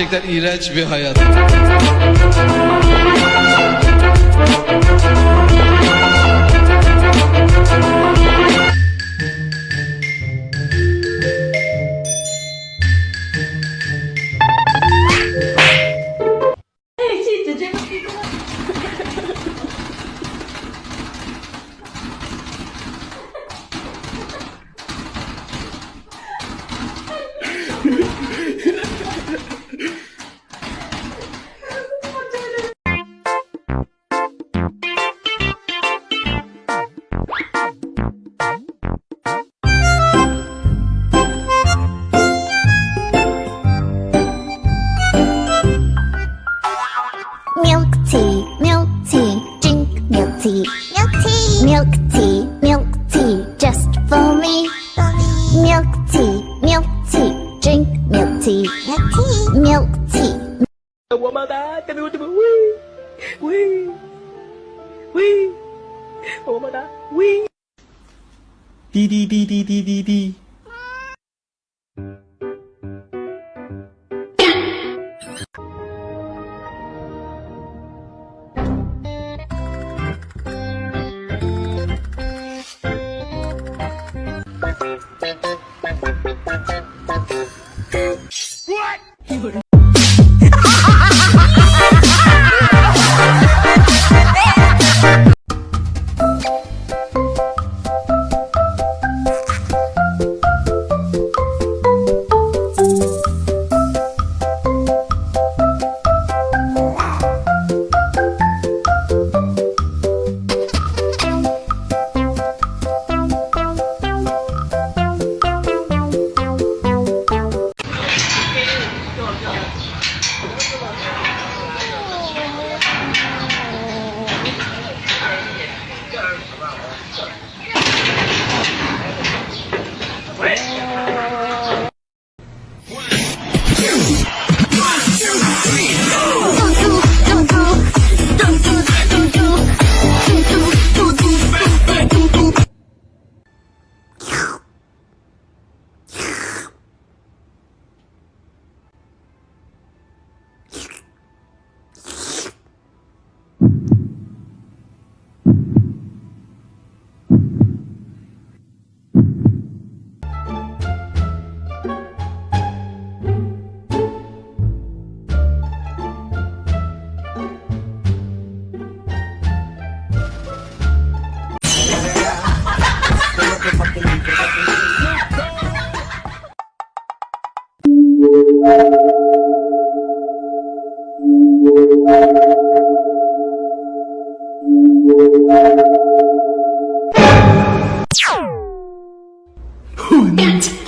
Gerçekten iğrenç bir hayat. tea. tea. Milk tea. Woman, that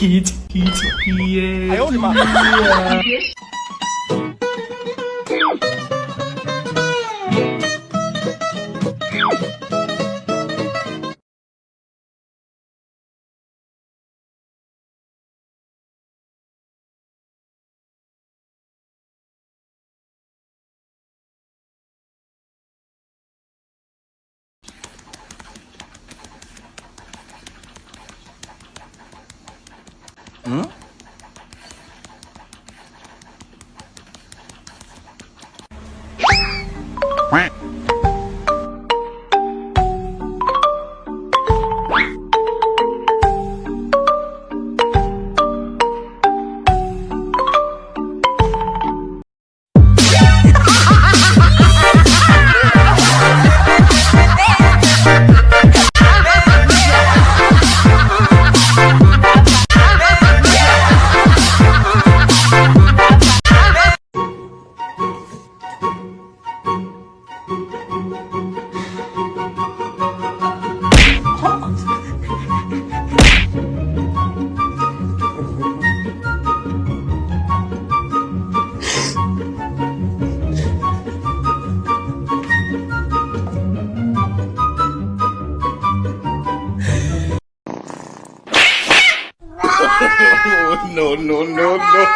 치키 치키 치키에 아유 엄마. Yeah.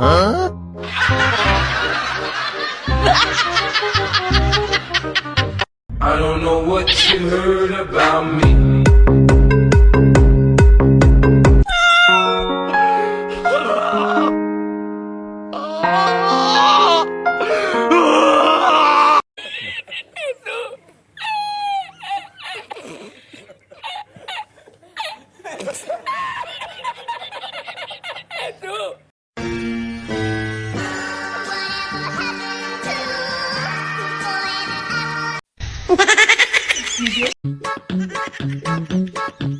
I don't know what you heard about me. Thank you.